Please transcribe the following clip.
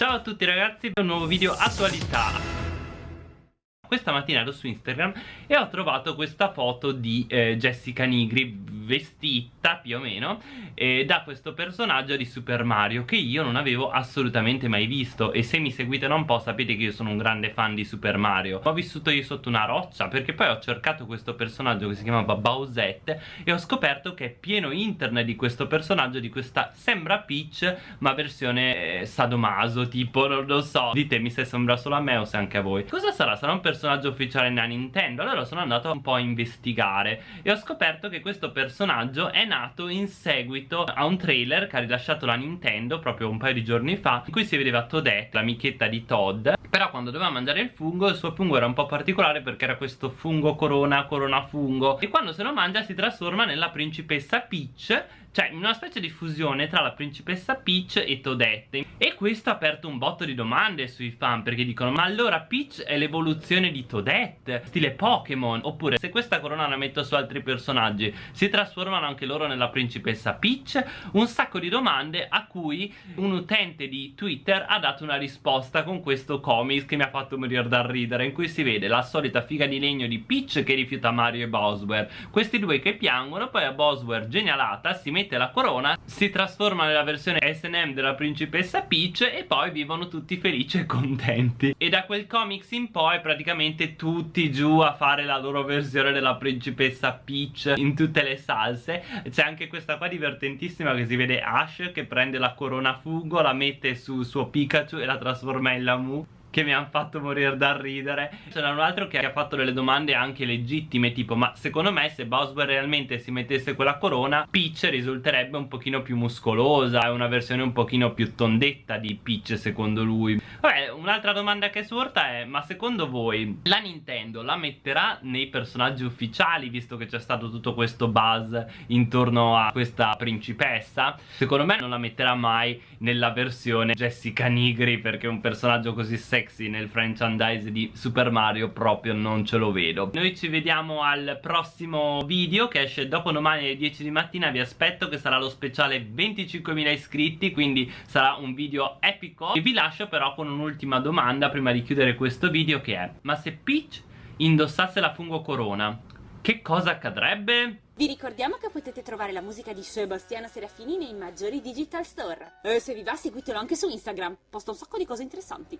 Ciao a tutti ragazzi, un nuovo video attualità. Questa mattina ero su Instagram e ho trovato questa foto di eh, Jessica Nigri vestita più o meno eh, da questo personaggio di Super Mario che io non avevo assolutamente mai visto. E se mi seguite da un po' sapete che io sono un grande fan di Super Mario. Ho vissuto io sotto una roccia perché poi ho cercato questo personaggio che si chiamava Bowsette e ho scoperto che è pieno internet di questo personaggio di questa sembra Peach ma versione eh, sadomaso tipo non lo so. Ditemi se sembra solo a me o se anche a voi. Cosa sarà? sarà un personaggio ufficiale nella Nintendo? Allora sono andato un po' a investigare e ho scoperto che questo personaggio personaggio è nato in seguito a un trailer che ha rilasciato la Nintendo proprio un paio di giorni fa in cui si vedeva Toadette, l'amichetta di Todd però quando doveva mangiare il fungo il suo fungo era un po' particolare perché era questo fungo corona, corona fungo. E quando se lo mangia si trasforma nella principessa Peach cioè una specie di fusione tra la principessa Peach e Toadette e questo ha aperto un botto di domande sui fan perché dicono ma allora Peach è l'evoluzione di Toadette stile Pokémon? Oppure se questa corona la metto su altri personaggi si trasformano anche loro nella principessa Peach? Un sacco di domande a cui un utente di Twitter ha dato una risposta con questo comics che mi ha fatto morire dal ridere in cui si vede la solita figa di legno di Peach che rifiuta Mario e Bowser. Questi due che piangono poi a Bowser genialata si mette mette la corona si trasforma nella versione S&M della principessa Peach e poi vivono tutti felici e contenti. E da quel comics in poi praticamente tutti giù a fare la loro versione della principessa Peach in tutte le salse. C'è anche questa qua divertentissima che si vede Ash che prende la corona fungo la mette sul suo Pikachu e la trasforma in Lamu che mi hanno fatto morire dal ridere. C'era un altro che ha fatto delle domande anche legittime tipo ma secondo me se Bowser realmente si mettesse quella corona Peach risulterebbe un pochino più muscolosa è una versione un pochino più tondetta di Peach secondo lui. Vabbè un'altra domanda che sorta è ma secondo voi la Nintendo la metterà nei personaggi ufficiali visto che c'è stato tutto questo buzz intorno a questa principessa? Secondo me non la metterà mai nella versione Jessica Nigri perché è un personaggio così sexy sexy nel franchise di Super Mario proprio non ce lo vedo Noi ci vediamo al prossimo video che esce dopo domani alle 10 di mattina Vi aspetto che sarà lo speciale 25.000 iscritti quindi sarà un video epico E vi lascio però con un'ultima domanda prima di chiudere questo video che è Ma se Peach indossasse la fungo corona che cosa accadrebbe? Vi ricordiamo che potete trovare la musica di Sebastiano Serafini nei maggiori digital store. E se vi va seguitelo anche su Instagram, posta un sacco di cose interessanti.